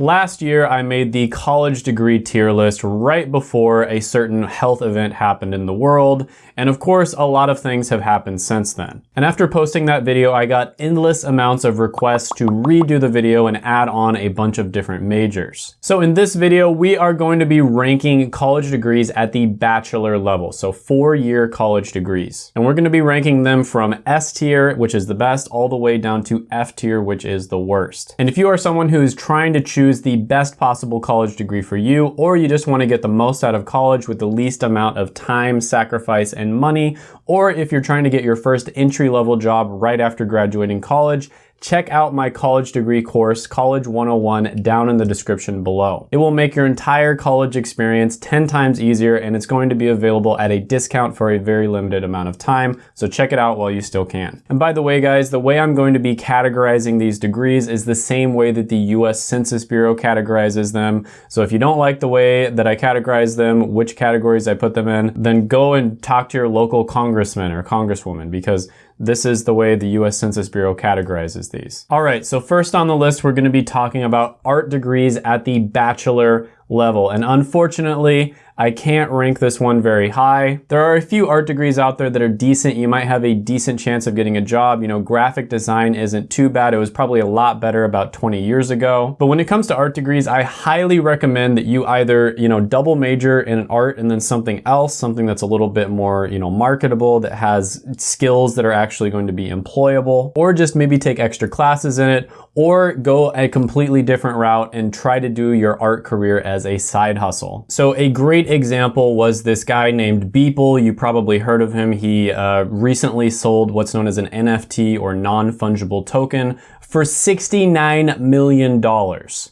Last year, I made the college degree tier list right before a certain health event happened in the world, and of course, a lot of things have happened since then. And after posting that video, I got endless amounts of requests to redo the video and add on a bunch of different majors. So in this video, we are going to be ranking college degrees at the bachelor level, so four-year college degrees. And we're gonna be ranking them from S tier, which is the best, all the way down to F tier, which is the worst. And if you are someone who is trying to choose the best possible college degree for you, or you just wanna get the most out of college with the least amount of time, sacrifice, and money, or if you're trying to get your first entry level job right after graduating college, check out my college degree course, College 101, down in the description below. It will make your entire college experience 10 times easier and it's going to be available at a discount for a very limited amount of time, so check it out while you still can. And by the way guys, the way I'm going to be categorizing these degrees is the same way that the US Census Bureau categorizes them. So if you don't like the way that I categorize them, which categories I put them in, then go and talk to your local congressman or congresswoman because this is the way the US Census Bureau categorizes these. All right, so first on the list, we're gonna be talking about art degrees at the bachelor level. And unfortunately, I can't rank this one very high. There are a few art degrees out there that are decent. You might have a decent chance of getting a job. You know, graphic design isn't too bad. It was probably a lot better about 20 years ago. But when it comes to art degrees, I highly recommend that you either, you know, double major in art and then something else, something that's a little bit more, you know, marketable, that has skills that are actually going to be employable, or just maybe take extra classes in it, or go a completely different route and try to do your art career as a side hustle. So a great example was this guy named Beeple. You probably heard of him. He uh, recently sold what's known as an NFT or non-fungible token for $69 million.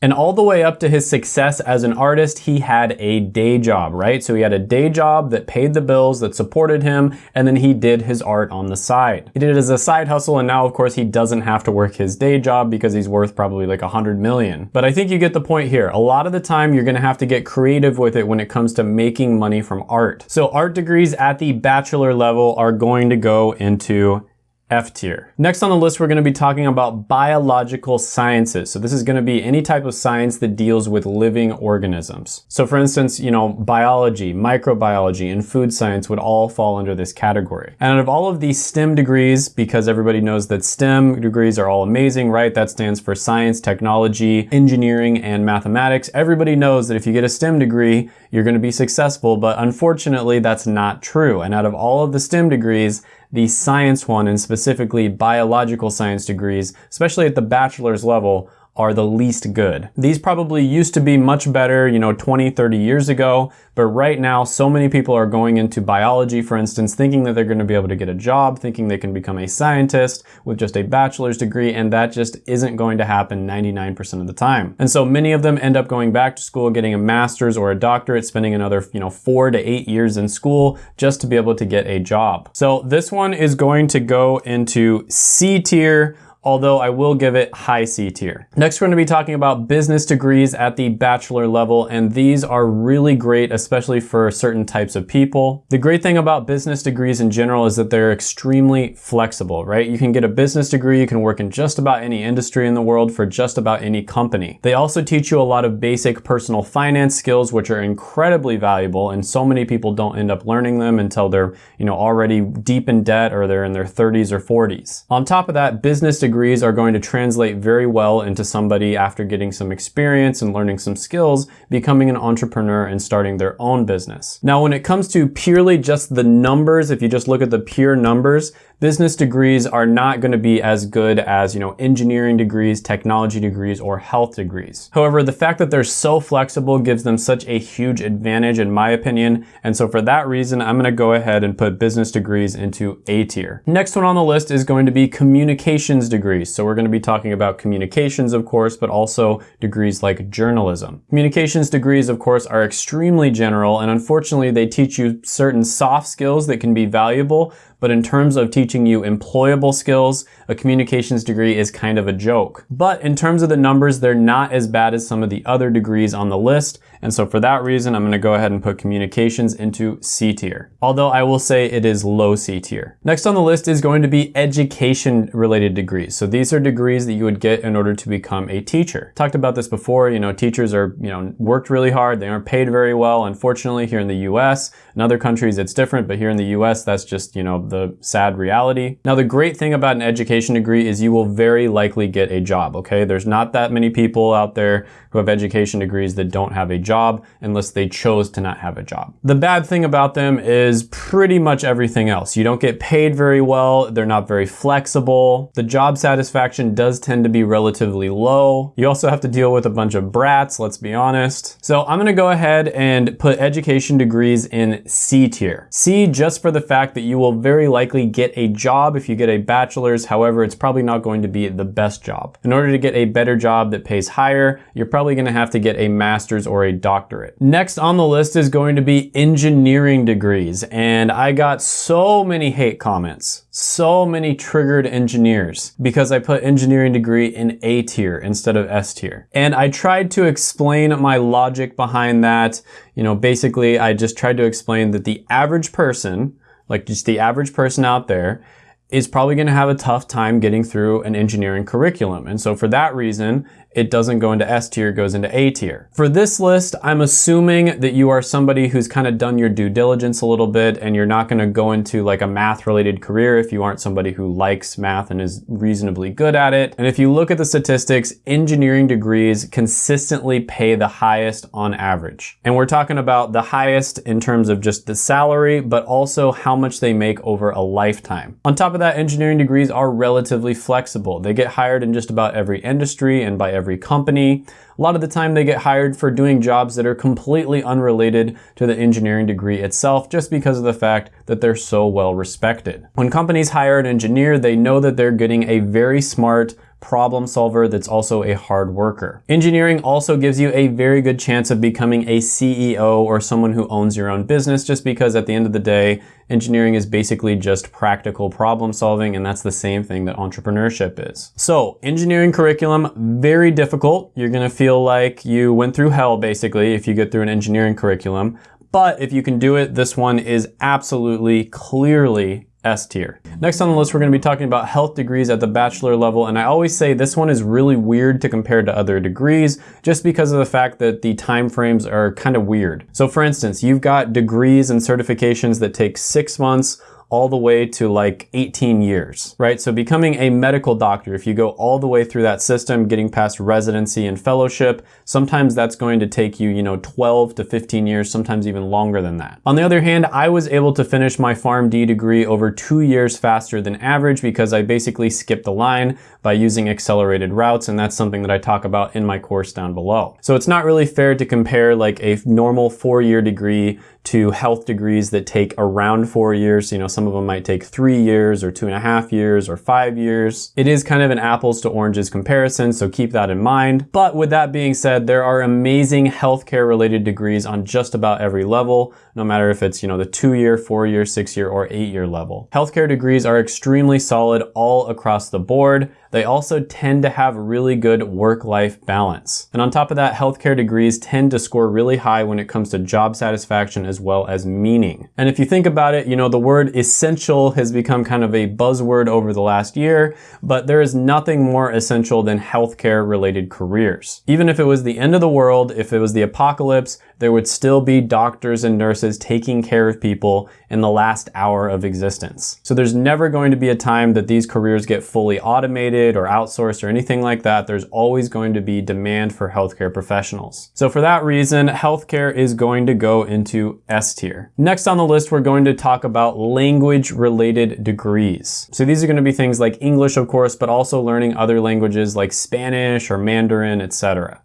And all the way up to his success as an artist, he had a day job, right? So he had a day job that paid the bills, that supported him, and then he did his art on the side. He did it as a side hustle, and now of course he doesn't have to work his day job because he's worth probably like a 100 million. But I think you get the point here. A lot of the time you're gonna have to get creative with it when it comes to making money from art. So art degrees at the bachelor level are going to go into F tier. Next on the list, we're gonna be talking about biological sciences. So this is gonna be any type of science that deals with living organisms. So for instance, you know, biology, microbiology, and food science would all fall under this category. And out of all of these STEM degrees, because everybody knows that STEM degrees are all amazing, right? That stands for science, technology, engineering, and mathematics. Everybody knows that if you get a STEM degree, you're gonna be successful, but unfortunately, that's not true. And out of all of the STEM degrees, the science one and specifically biological science degrees, especially at the bachelor's level, are the least good. These probably used to be much better, you know, 20, 30 years ago, but right now so many people are going into biology, for instance, thinking that they're gonna be able to get a job, thinking they can become a scientist with just a bachelor's degree, and that just isn't going to happen 99% of the time. And so many of them end up going back to school, getting a master's or a doctorate, spending another, you know, four to eight years in school just to be able to get a job. So this one is going to go into C tier, although I will give it high C tier. Next, we're gonna be talking about business degrees at the bachelor level, and these are really great, especially for certain types of people. The great thing about business degrees in general is that they're extremely flexible, right? You can get a business degree, you can work in just about any industry in the world for just about any company. They also teach you a lot of basic personal finance skills, which are incredibly valuable, and so many people don't end up learning them until they're, you know, already deep in debt or they're in their 30s or 40s. On top of that, business degrees degrees are going to translate very well into somebody after getting some experience and learning some skills, becoming an entrepreneur and starting their own business. Now, when it comes to purely just the numbers, if you just look at the pure numbers, business degrees are not going to be as good as, you know, engineering degrees, technology degrees, or health degrees. However, the fact that they're so flexible gives them such a huge advantage in my opinion. And so for that reason, I'm going to go ahead and put business degrees into A tier. Next one on the list is going to be communications degrees. So we're going to be talking about communications, of course, but also degrees like journalism. Communications degrees, of course, are extremely general and unfortunately they teach you certain soft skills that can be valuable, but in terms of teaching you employable skills, a communications degree is kind of a joke. But in terms of the numbers, they're not as bad as some of the other degrees on the list, and so for that reason, I'm gonna go ahead and put communications into C tier. Although I will say it is low C tier. Next on the list is going to be education related degrees. So these are degrees that you would get in order to become a teacher. Talked about this before, you know, teachers are, you know, worked really hard, they aren't paid very well. Unfortunately, here in the US, in other countries it's different, but here in the US, that's just, you know, the sad reality. Now, the great thing about an education degree is you will very likely get a job, okay? There's not that many people out there who have education degrees that don't have a job unless they chose to not have a job. The bad thing about them is pretty much everything else. You don't get paid very well. They're not very flexible. The job satisfaction does tend to be relatively low. You also have to deal with a bunch of brats, let's be honest. So I'm gonna go ahead and put education degrees in C tier. C just for the fact that you will very likely get a job if you get a bachelor's. However, it's probably not going to be the best job. In order to get a better job that pays higher, you're probably probably gonna have to get a master's or a doctorate. Next on the list is going to be engineering degrees. And I got so many hate comments, so many triggered engineers because I put engineering degree in A tier instead of S tier. And I tried to explain my logic behind that. You know, basically I just tried to explain that the average person, like just the average person out there, is probably going to have a tough time getting through an engineering curriculum. And so for that reason, it doesn't go into S tier, it goes into A tier. For this list, I'm assuming that you are somebody who's kind of done your due diligence a little bit and you're not gonna go into like a math related career if you aren't somebody who likes math and is reasonably good at it. And if you look at the statistics, engineering degrees consistently pay the highest on average. And we're talking about the highest in terms of just the salary, but also how much they make over a lifetime. On top of that, engineering degrees are relatively flexible. They get hired in just about every industry and by every every company. A lot of the time they get hired for doing jobs that are completely unrelated to the engineering degree itself just because of the fact that they're so well respected. When companies hire an engineer, they know that they're getting a very smart, problem solver that's also a hard worker. Engineering also gives you a very good chance of becoming a CEO or someone who owns your own business just because at the end of the day, engineering is basically just practical problem solving and that's the same thing that entrepreneurship is. So engineering curriculum, very difficult. You're gonna feel like you went through hell basically if you get through an engineering curriculum. But if you can do it, this one is absolutely clearly S tier. Next on the list, we're gonna be talking about health degrees at the bachelor level. And I always say this one is really weird to compare to other degrees just because of the fact that the time frames are kind of weird. So for instance, you've got degrees and certifications that take six months all the way to like 18 years, right? So becoming a medical doctor, if you go all the way through that system, getting past residency and fellowship, sometimes that's going to take you, you know, 12 to 15 years, sometimes even longer than that. On the other hand, I was able to finish my PharmD degree over two years faster than average because I basically skipped the line by using accelerated routes, and that's something that I talk about in my course down below. So it's not really fair to compare like a normal four-year degree to health degrees that take around four years. You know, some of them might take three years or two and a half years or five years. It is kind of an apples to oranges comparison, so keep that in mind. But with that being said, there are amazing healthcare related degrees on just about every level, no matter if it's, you know, the two year, four year, six year, or eight year level. Healthcare degrees are extremely solid all across the board. They also tend to have really good work-life balance. And on top of that, healthcare degrees tend to score really high when it comes to job satisfaction as well as meaning. And if you think about it, you know, the word essential has become kind of a buzzword over the last year, but there is nothing more essential than healthcare related careers. Even if it was the end of the world, if it was the apocalypse, there would still be doctors and nurses taking care of people in the last hour of existence. So there's never going to be a time that these careers get fully automated or outsourced or anything like that. There's always going to be demand for healthcare professionals. So for that reason, healthcare is going to go into S tier. Next on the list, we're going to talk about language related degrees. So these are going to be things like English, of course, but also learning other languages like Spanish or Mandarin, etc.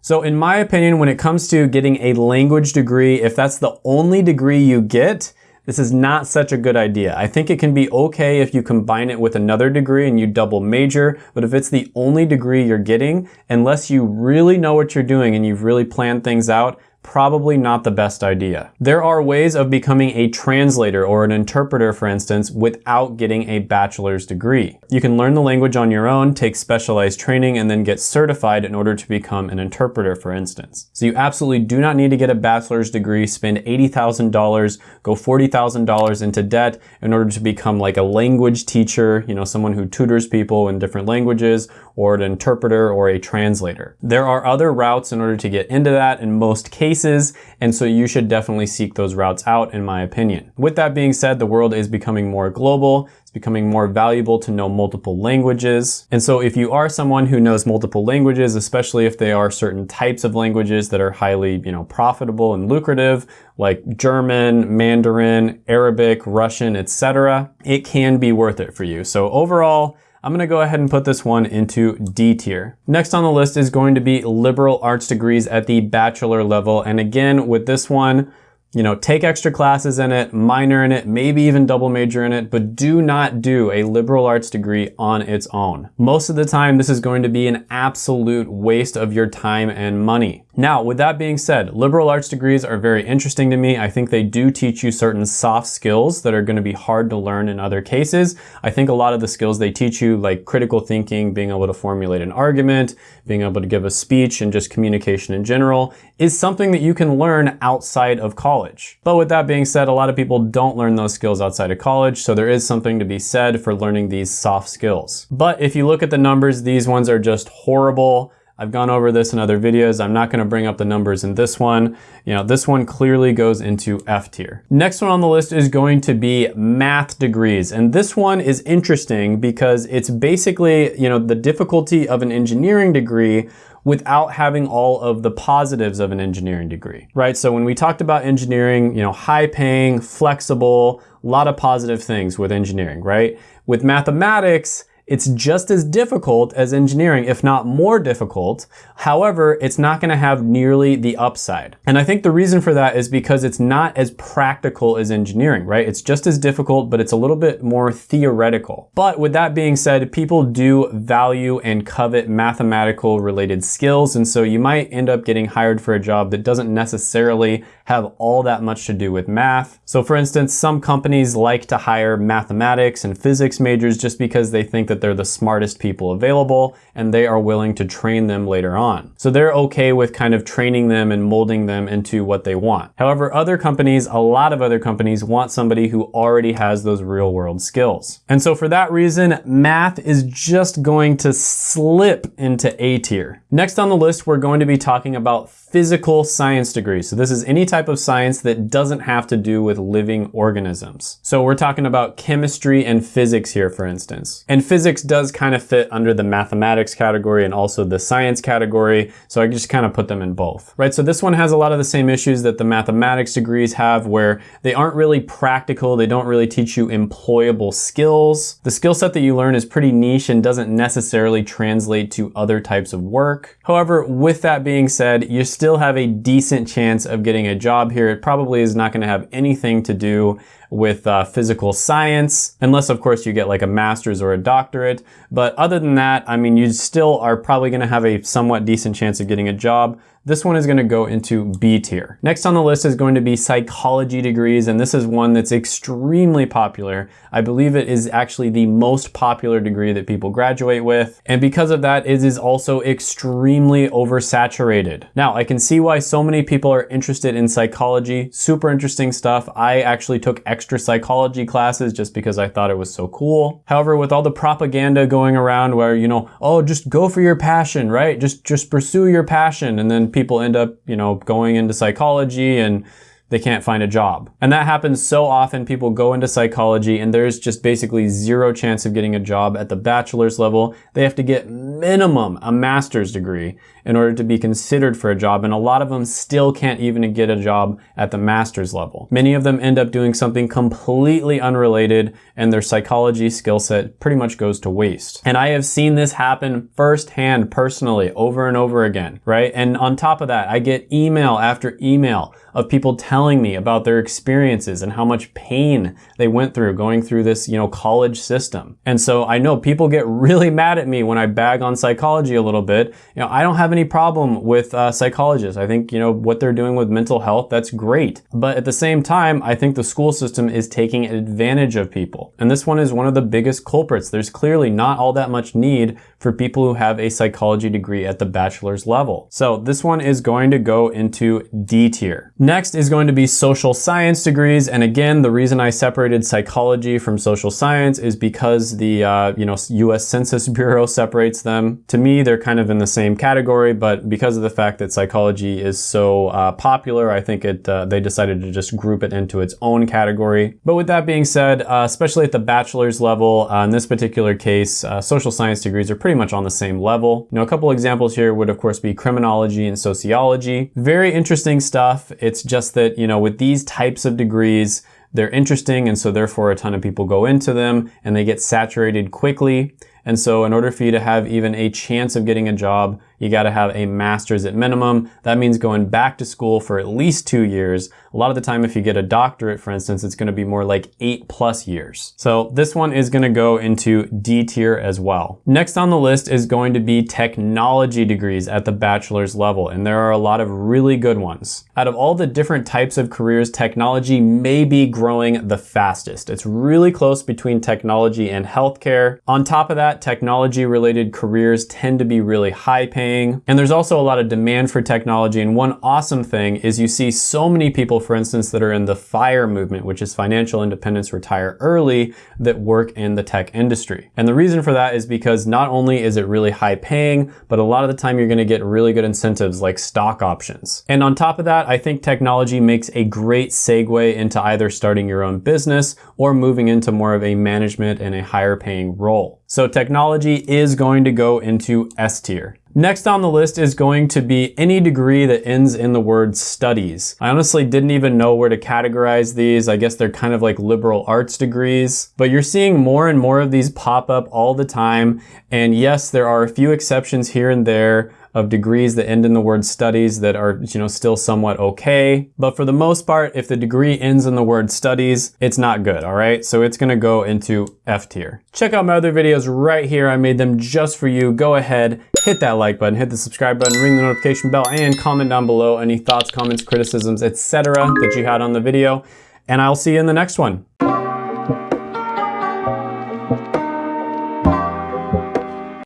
So in my opinion, when it comes to getting a language degree, if that's the only degree you get, this is not such a good idea. I think it can be okay if you combine it with another degree and you double major, but if it's the only degree you're getting, unless you really know what you're doing and you've really planned things out, probably not the best idea. There are ways of becoming a translator or an interpreter, for instance, without getting a bachelor's degree. You can learn the language on your own, take specialized training, and then get certified in order to become an interpreter, for instance. So you absolutely do not need to get a bachelor's degree, spend $80,000, go $40,000 into debt in order to become like a language teacher, you know, someone who tutors people in different languages, or an interpreter or a translator. There are other routes in order to get into that in most cases, and so you should definitely seek those routes out in my opinion. With that being said, the world is becoming more global, it's becoming more valuable to know multiple languages. And so if you are someone who knows multiple languages, especially if they are certain types of languages that are highly, you know, profitable and lucrative, like German, Mandarin, Arabic, Russian, etc., it can be worth it for you. So overall, I'm gonna go ahead and put this one into D tier. Next on the list is going to be liberal arts degrees at the bachelor level. And again, with this one, you know, take extra classes in it, minor in it, maybe even double major in it, but do not do a liberal arts degree on its own. Most of the time, this is going to be an absolute waste of your time and money. Now, with that being said, liberal arts degrees are very interesting to me. I think they do teach you certain soft skills that are going to be hard to learn in other cases. I think a lot of the skills they teach you, like critical thinking, being able to formulate an argument, being able to give a speech, and just communication in general, is something that you can learn outside of college college. But with that being said, a lot of people don't learn those skills outside of college, so there is something to be said for learning these soft skills. But if you look at the numbers, these ones are just horrible. I've gone over this in other videos. I'm not gonna bring up the numbers in this one. You know, this one clearly goes into F tier. Next one on the list is going to be math degrees. And this one is interesting because it's basically, you know, the difficulty of an engineering degree without having all of the positives of an engineering degree, right? So when we talked about engineering, you know, high paying, flexible, a lot of positive things with engineering, right? With mathematics, it's just as difficult as engineering, if not more difficult. However, it's not gonna have nearly the upside. And I think the reason for that is because it's not as practical as engineering, right? It's just as difficult, but it's a little bit more theoretical. But with that being said, people do value and covet mathematical related skills. And so you might end up getting hired for a job that doesn't necessarily have all that much to do with math. So for instance, some companies like to hire mathematics and physics majors just because they think that they're the smartest people available and they are willing to train them later on. So they're okay with kind of training them and molding them into what they want. However, other companies, a lot of other companies want somebody who already has those real world skills. And so for that reason, math is just going to slip into A tier. Next on the list, we're going to be talking about physical science degrees. So this is any type of science that doesn't have to do with living organisms. So we're talking about chemistry and physics here, for instance. And physics does kind of fit under the mathematics category and also the science category. So I just kind of put them in both, right? So this one has a lot of the same issues that the mathematics degrees have where they aren't really practical. They don't really teach you employable skills. The skill set that you learn is pretty niche and doesn't necessarily translate to other types of work. However, with that being said, you still have a decent chance of getting a job here. It probably is not gonna have anything to do with uh, physical science, unless of course you get like a master's or a doctorate. But other than that, I mean, you still are probably gonna have a somewhat decent chance of getting a job. This one is gonna go into B tier. Next on the list is going to be psychology degrees, and this is one that's extremely popular. I believe it is actually the most popular degree that people graduate with, and because of that, it is also extremely oversaturated. Now, I can see why so many people are interested in psychology, super interesting stuff. I actually took extra psychology classes just because I thought it was so cool. However, with all the propaganda going around where, you know, oh, just go for your passion, right? Just, just pursue your passion, and then people end up, you know, going into psychology and they can't find a job. And that happens so often. People go into psychology and there's just basically zero chance of getting a job at the bachelor's level. They have to get minimum a master's degree in order to be considered for a job. And a lot of them still can't even get a job at the master's level. Many of them end up doing something completely unrelated and their psychology skill set pretty much goes to waste. And I have seen this happen firsthand personally over and over again, right? And on top of that, I get email after email of people telling me about their experiences and how much pain they went through going through this, you know, college system. And so I know people get really mad at me when I bag on psychology a little bit. You know, I don't have any problem with uh, psychologists. I think, you know, what they're doing with mental health, that's great. But at the same time, I think the school system is taking advantage of people. And this one is one of the biggest culprits. There's clearly not all that much need for people who have a psychology degree at the bachelor's level. So this one is going to go into D tier. Next is going to be social science degrees. And again, the reason I separated psychology from social science is because the uh, you know US Census Bureau separates them. To me, they're kind of in the same category, but because of the fact that psychology is so uh, popular, I think it uh, they decided to just group it into its own category. But with that being said, uh, especially at the bachelor's level, uh, in this particular case, uh, social science degrees are pretty much on the same level. You know, a couple examples here would of course be criminology and sociology. Very interesting stuff. It's just that, you know, with these types of degrees, they're interesting and so therefore a ton of people go into them and they get saturated quickly. And so in order for you to have even a chance of getting a job, you gotta have a master's at minimum. That means going back to school for at least two years. A lot of the time, if you get a doctorate, for instance, it's gonna be more like eight plus years. So this one is gonna go into D tier as well. Next on the list is going to be technology degrees at the bachelor's level, and there are a lot of really good ones. Out of all the different types of careers, technology may be growing the fastest. It's really close between technology and healthcare. On top of that, technology related careers tend to be really high paying paying. And there's also a lot of demand for technology. And one awesome thing is you see so many people, for instance, that are in the FIRE movement, which is financial independence retire early, that work in the tech industry. And the reason for that is because not only is it really high paying, but a lot of the time you're gonna get really good incentives like stock options. And on top of that, I think technology makes a great segue into either starting your own business or moving into more of a management and a higher paying role. So technology is going to go into S tier. Next on the list is going to be any degree that ends in the word studies. I honestly didn't even know where to categorize these. I guess they're kind of like liberal arts degrees, but you're seeing more and more of these pop up all the time. And yes, there are a few exceptions here and there of degrees that end in the word studies that are, you know, still somewhat okay. But for the most part, if the degree ends in the word studies, it's not good, all right? So it's gonna go into F tier. Check out my other videos right here. I made them just for you. Go ahead, hit that like button, hit the subscribe button, ring the notification bell, and comment down below any thoughts, comments, criticisms, etc. that you had on the video. And I'll see you in the next one.